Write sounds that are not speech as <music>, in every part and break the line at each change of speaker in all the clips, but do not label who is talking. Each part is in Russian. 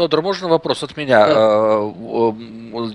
Тодор, можно вопрос от меня? Да.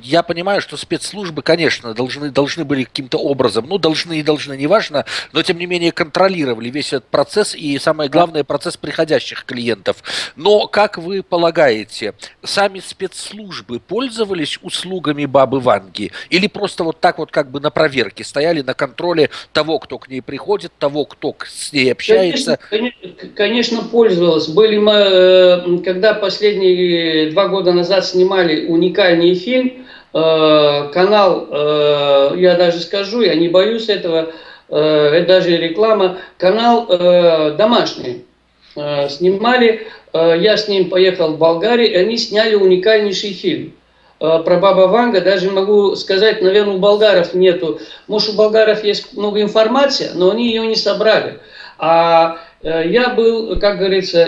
Я понимаю, что спецслужбы, конечно, должны, должны были каким-то образом, ну, должны и должны, неважно, но тем не менее контролировали весь этот процесс и, самое главное, процесс приходящих клиентов. Но, как вы полагаете, сами спецслужбы пользовались услугами бабы Ванги? Или просто вот так вот как бы на проверке стояли на контроле того, кто к ней приходит, того, кто с ней общается?
Конечно, конечно пользовалась. Были мы, э, когда последние два года назад снимали уникальный фильм, э, канал, э, я даже скажу, я не боюсь этого, это даже реклама, канал домашний. Снимали, я с ним поехал в Болгарию, и они сняли уникальнейший фильм про Баба Ванга, даже могу сказать, наверное, у болгаров нету, может, у болгаров есть много информации, но они ее не собрали. А я был, как говорится,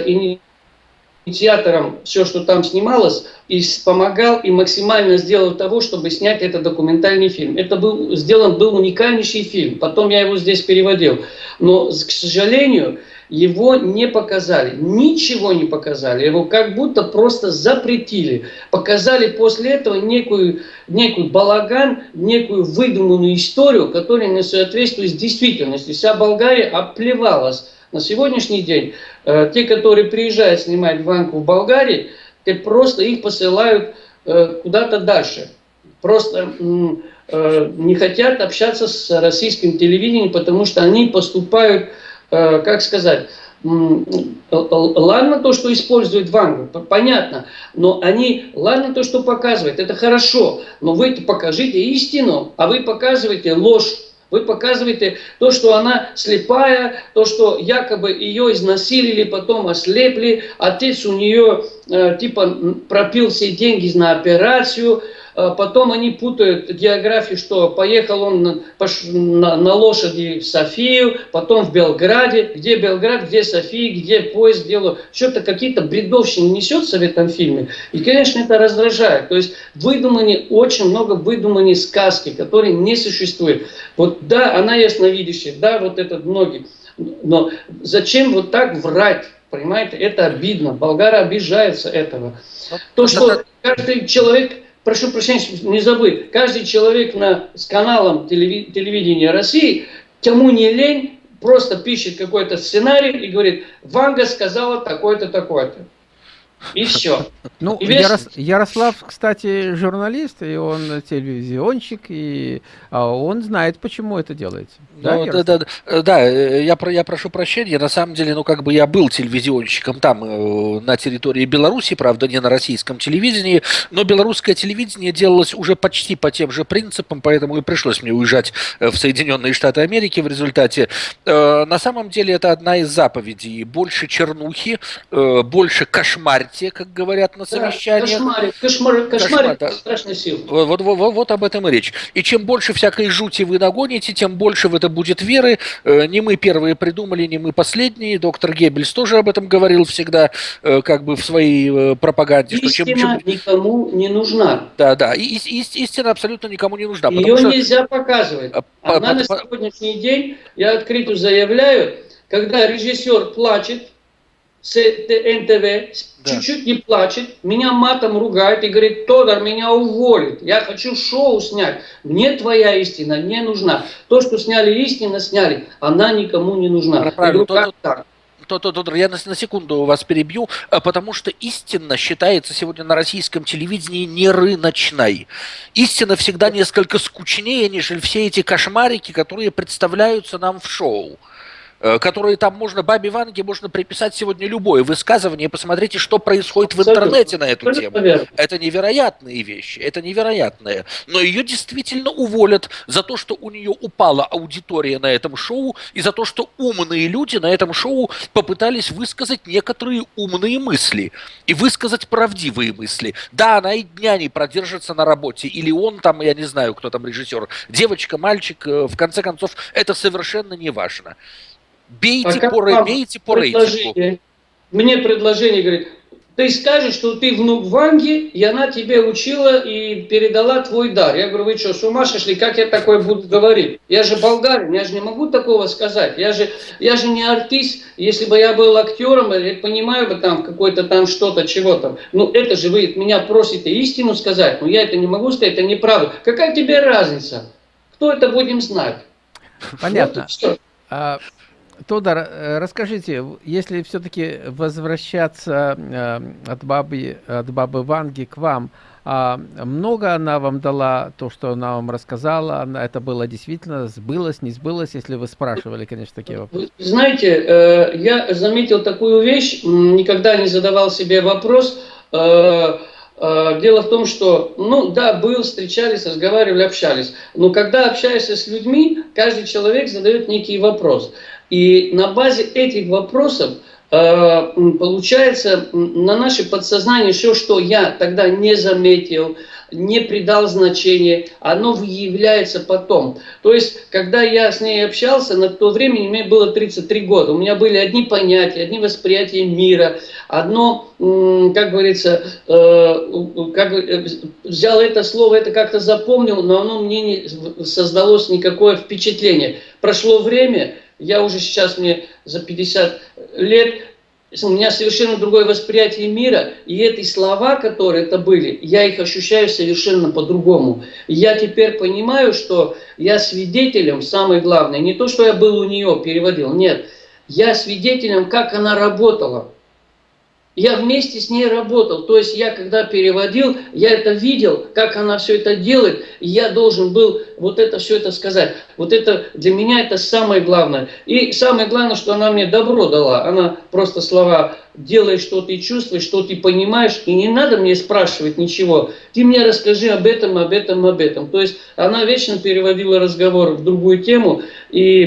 инициатором все, что там снималось, и помогал и максимально сделал того, чтобы снять этот документальный фильм. Это был сделан был уникальнейший фильм. Потом я его здесь переводил. Но, к сожалению, его не показали. Ничего не показали. Его как будто просто запретили. Показали после этого некую, некую балаган, некую выдуманную историю, которая не соответствует действительности. Вся Болгария оплевалась на сегодняшний день э, те, которые приезжают снимать банку в Болгарии, те просто их посылают э, куда-то дальше. Просто э, не хотят общаться с российским телевидением, потому что они поступают, как сказать, ладно то, что используют Вангу, понятно, но они, ладно то, что показывают, это хорошо, но вы покажите истину, а вы показываете ложь. Вы показываете то, что она слепая, то, что якобы ее изнасилили, потом ослепли, отец у нее э, типа пропил все деньги на операцию, потом они путают географию, что поехал он на, на, на лошади в Софию, потом в Белграде, где Белград, где София, где поезд делаю. Что-то какие-то бредовщины несется в этом фильме. И, конечно, это раздражает. То есть выдуманы, очень много выдуманной сказки, которые не существуют. Вот да, она ясновидящая, да, вот этот многие. Но зачем вот так врать? Понимаете, это обидно. Болгары обижаются этого. То, что каждый человек прошу прощения, не забыть, каждый человек на, с каналом телевидения России, кому не лень, просто пишет какой-то сценарий и говорит, Ванга сказала такое-то, такое-то. И все. <laughs>
Ну, и весь... Ярос... Ярослав, кстати, журналист, и он телевизионщик, и а, он знает, почему это делается.
Да, ну, да, да, да, да, я, про, я прошу прощения, на самом деле, ну, как бы я был телевизионщиком там, э, на территории Беларуси, правда, не на российском телевидении, но белорусское телевидение делалось уже почти по тем же принципам, поэтому и пришлось мне уезжать э, в Соединенные Штаты Америки в результате. Э, на самом деле, это одна из заповедей. Больше чернухи, больше кошмарьте, как говорят на совещаниях.
Кошмарик, кошмар, кошмарик, да. страшная сила.
Вот, вот, вот, вот об этом и речь. И чем больше всякой жути вы нагоните, тем больше в это будет веры. Э, не мы первые придумали, не мы последние. Доктор Геббельс тоже об этом говорил всегда, э, как бы в своей э, пропаганде.
Истина что чем, чем... никому не нужна.
Да, да. И, и, истина абсолютно никому не нужна.
Ее что... нельзя показывать. А, Она по, на по... сегодняшний день, я открыто заявляю, когда режиссер плачет, с НТВ, да. чуть-чуть не плачет, меня матом ругает и говорит, Тодор, меня уволит, я хочу шоу снять, мне твоя истина не нужна. То, что сняли истину, сняли, она никому не нужна.
Правильно, говорю, как так? то, то, то, я на, на секунду вас перебью, а, потому что истина считается сегодня на российском телевидении не рыночной. Истина всегда несколько скучнее, нежели все эти кошмарики, которые представляются нам в шоу. Э, которые там можно, бабе Ванге можно приписать сегодня любое высказывание, посмотрите, что происходит в интернете на эту тему. Это невероятные вещи, это невероятное. Но ее действительно уволят за то, что у нее упала аудитория на этом шоу, и за то, что умные люди на этом шоу попытались высказать некоторые умные мысли, и высказать правдивые мысли. Да, она и дня не продержится на работе, или он там, я не знаю, кто там режиссер, девочка, мальчик, э, в конце концов, это совершенно не важно. Бейте, а по, бейте по рейтингу.
Мне предложение, говорит, ты скажешь, что ты внук Ванги, и она тебе учила и передала твой дар. Я говорю, вы что, с ума сошли, как я такое буду говорить? Я же болгарин, я же не могу такого сказать. Я же, я же не артист, если бы я был актером, я понимаю бы там какой-то там что-то, чего-то. Ну это же вы меня просите истину сказать, но я это не могу сказать, это неправда. Какая тебе разница? Кто это будем знать?
Понятно. Вот, а, Тодор, э, расскажите, если все-таки возвращаться э, от бабы, от бабы Ванги к вам, а много она вам дала, то, что она вам рассказала, она, это было действительно, сбылось, не сбылось, если вы спрашивали, конечно, такие вопросы.
Знаете, э, я заметил такую вещь, никогда не задавал себе вопрос, Дело в том, что, ну да, был, встречались, разговаривали, общались. Но когда общаешься с людьми, каждый человек задает некий вопрос. И на базе этих вопросов э, получается на наше подсознание все, что я тогда не заметил, не придал значения, оно выявляется потом. То есть, когда я с ней общался, на то время мне было 33 года, у меня были одни понятия, одни восприятия мира, одно, как говорится, э, как, э, взял это слово, это как-то запомнил, но оно мне не создалось никакое впечатление. Прошло время, я уже сейчас, мне за 50 лет, у меня совершенно другое восприятие мира, и эти слова, которые это были, я их ощущаю совершенно по-другому. Я теперь понимаю, что я свидетелем, самое главное, не то, что я был у нее, переводил, нет, я свидетелем, как она работала. Я вместе с ней работал, то есть я когда переводил, я это видел, как она все это делает, и я должен был вот это все это сказать. Вот это для меня это самое главное. И самое главное, что она мне добро дала. Она просто слова делай, что ты чувствуешь, что ты понимаешь, и не надо мне спрашивать ничего. Ты мне расскажи об этом, об этом, об этом. То есть она вечно переводила разговор в другую тему и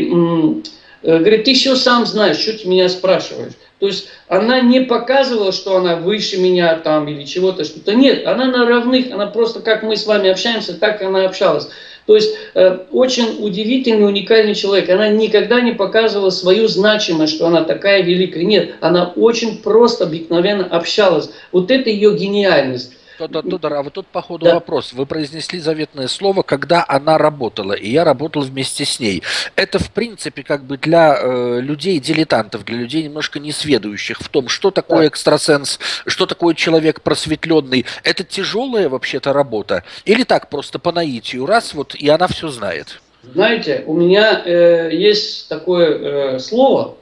э, говорит, ты все сам знаешь, что ты меня спрашиваешь. То есть она не показывала, что она выше меня там или чего-то, что-то. Нет, она на равных, она просто как мы с вами общаемся, так она общалась. То есть э, очень удивительный, уникальный человек. Она никогда не показывала свою значимость, что она такая великая. Нет, она очень просто, обыкновенно общалась. Вот это ее гениальность.
Тодор, а вот тут по ходу да. вопрос. Вы произнесли заветное слово, когда она работала, и я работал вместе с ней. Это, в принципе, как бы для э, людей-дилетантов, для людей немножко несведущих в том, что такое да. экстрасенс, что такое человек просветленный. Это тяжелая вообще-то работа? Или так, просто по наитию, раз вот, и она все знает?
Знаете, у меня э, есть такое э, слово,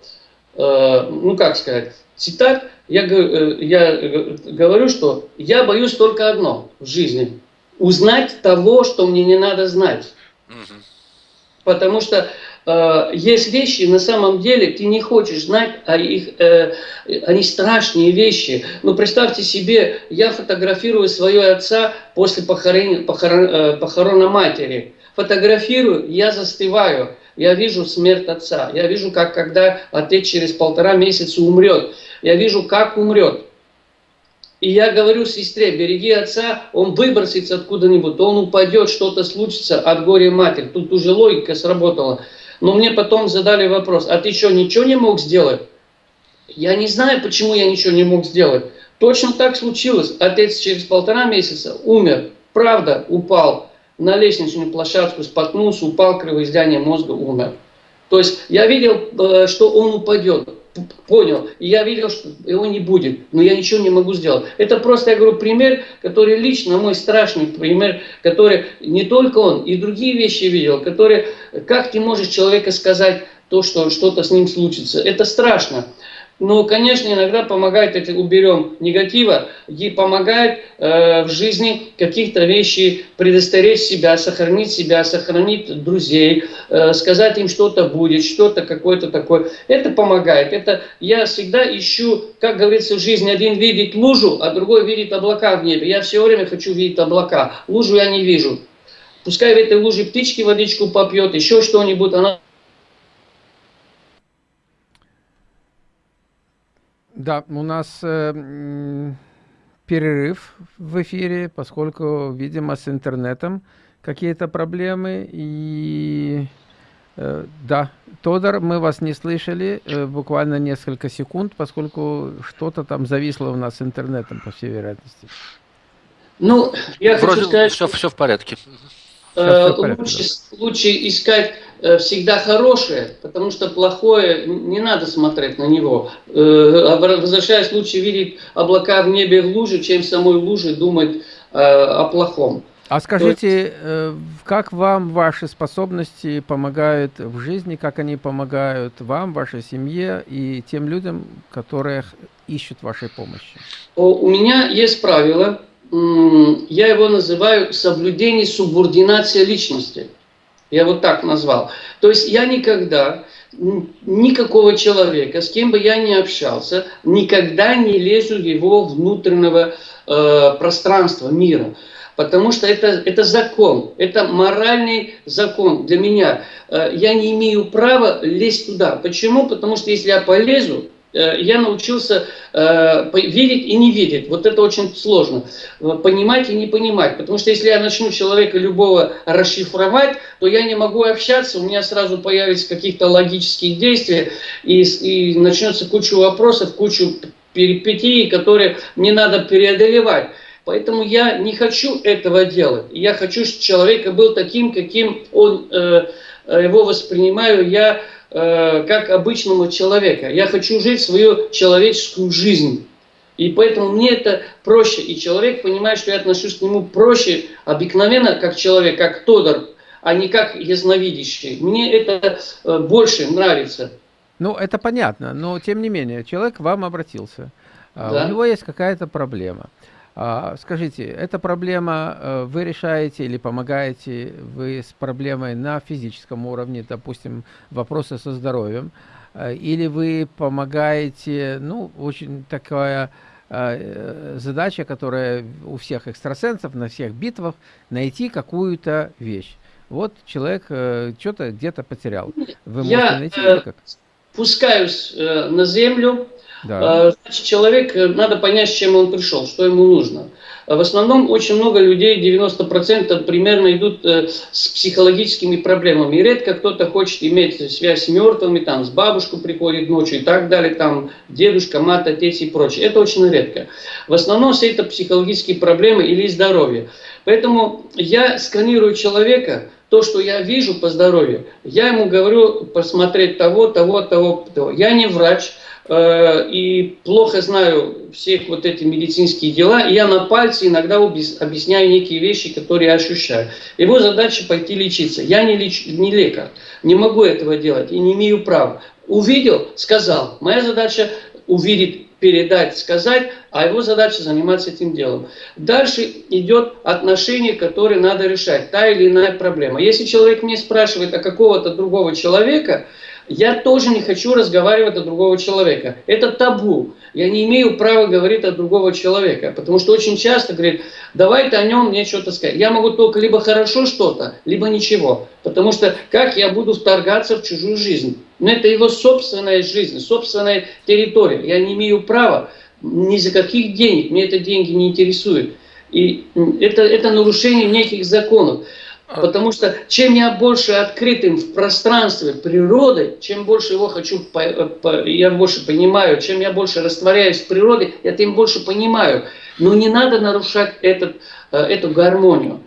э, ну как сказать, цитат, я, э, я э, говорю, что я боюсь только одно в жизни. Узнать того, что мне не надо знать. Угу. Потому что э, есть вещи, на самом деле, ты не хочешь знать, а их, э, они страшные вещи. Но представьте себе, я фотографирую своего отца после похорон, похорон, э, похорона матери. Фотографирую, я застываю. Я вижу смерть отца. Я вижу, как когда отец через полтора месяца умрет я вижу, как умрет. И я говорю сестре, береги отца, он выбросится откуда-нибудь, он упадет, что-то случится от горя матери. Тут уже логика сработала. Но мне потом задали вопрос, а ты что, ничего не мог сделать? Я не знаю, почему я ничего не мог сделать. Точно так случилось. Отец через полтора месяца умер. Правда, упал на лестничную площадку, споткнулся, упал, кровоизлияние мозга, умер. То есть я видел, э, что он упадет понял, и я видел, что его не будет, но я ничего не могу сделать. Это просто, я говорю, пример, который лично мой страшный пример, который не только он, и другие вещи видел, которые, как ты можешь человека сказать то, что что-то с ним случится, это страшно. Но, конечно, иногда помогает, если уберем негатива, и помогает э, в жизни каких-то вещей предостеречь себя, сохранить себя, сохранить друзей, э, сказать им что-то будет, что-то какое-то такое. Это помогает. Это я всегда ищу, как говорится в жизни, один видит лужу, а другой видит облака в небе. Я все время хочу видеть облака. Лужу я не вижу. Пускай в этой луже птички водичку попьет, еще что-нибудь, она
Да, у нас э, перерыв в эфире, поскольку, видимо, с интернетом какие-то проблемы. И Э, да, Тодор, мы вас не слышали э, буквально несколько секунд, поскольку что-то там зависло у нас с интернетом, по всей вероятности.
Ну, я
Вроде
хочу сказать,
все, все в порядке.
Э, лучше, лучше искать всегда хорошее, потому что плохое не надо смотреть на него. Э, возвращаясь, лучше видеть облака в небе в луже, чем самой луже думать о плохом.
А скажите, как вам ваши способности помогают в жизни, как они помогают вам, вашей семье и тем людям, которые ищут вашей помощи?
У меня есть правило, я его называю соблюдение субординации личности. Я вот так назвал. То есть я никогда никакого человека, с кем бы я ни общался, никогда не лезу в его внутреннего э, пространства, мира. Потому что это, это закон, это моральный закон для меня. Э, я не имею права лезть туда. Почему? Потому что если я полезу, я научился э, видеть и не видеть. Вот это очень сложно. Понимать и не понимать. Потому что если я начну человека любого расшифровать, то я не могу общаться, у меня сразу появятся какие-то логические действия, и, и начнется куча вопросов, кучу перипетий, которые мне надо преодолевать. Поэтому я не хочу этого делать. Я хочу, чтобы человек был таким, каким он, э, его воспринимаю я Э, как обычному человека. Я хочу жить свою человеческую жизнь. И поэтому мне это проще. И человек понимает, что я отношусь к нему проще, обыкновенно, как человек, как Тодор, а не как ясновидящий. Мне это э, больше нравится.
Ну, это понятно, но тем не менее, человек к вам обратился. А, да. У него есть какая-то проблема. А, скажите, эта проблема э, вы решаете или помогаете вы с проблемой на физическом уровне, допустим, вопросы со здоровьем, э, или вы помогаете, ну, очень такая э, задача, которая у всех экстрасенсов, на всех битвах, найти какую-то вещь. Вот человек что-то где-то потерял.
Вы можете Я, найти или как? спускаюсь на землю, да. А, значит, человек, э, надо понять, с чем он пришел, что ему нужно. В основном очень много людей, 90% примерно идут э, с психологическими проблемами. И редко кто-то хочет иметь связь с мертвыми, там, с бабушкой приходит ночью и так далее, там, дедушка, мать, отец и прочее. Это очень редко. В основном все это психологические проблемы или здоровье. Поэтому я сканирую человека, то, что я вижу по здоровью, я ему говорю посмотреть того, того, того, того. Я не врач, Э, и плохо знаю всех вот эти медицинские дела, я на пальце иногда объясняю некие вещи, которые я ощущаю. Его задача пойти лечиться. Я не, леч, не лекарь, не могу этого делать и не имею права. Увидел, сказал. Моя задача увидеть, передать, сказать, а его задача заниматься этим делом. Дальше идет отношение, которое надо решать, та или иная проблема. Если человек мне спрашивает о какого-то другого человека, я тоже не хочу разговаривать о другого человека. Это табу. Я не имею права говорить о другого человека. Потому что очень часто говорит, давай ты о нем мне что-то сказать. Я могу только либо хорошо что-то, либо ничего. Потому что как я буду вторгаться в чужую жизнь? Но это его собственная жизнь, собственная территория. Я не имею права ни за каких денег. Мне это деньги не интересуют. И это, это нарушение неких законов. А. Потому что чем я больше открытым в пространстве природы, чем больше его хочу, я больше понимаю, чем я больше растворяюсь в природе, я тем больше понимаю. Но не надо нарушать этот, э, эту гармонию.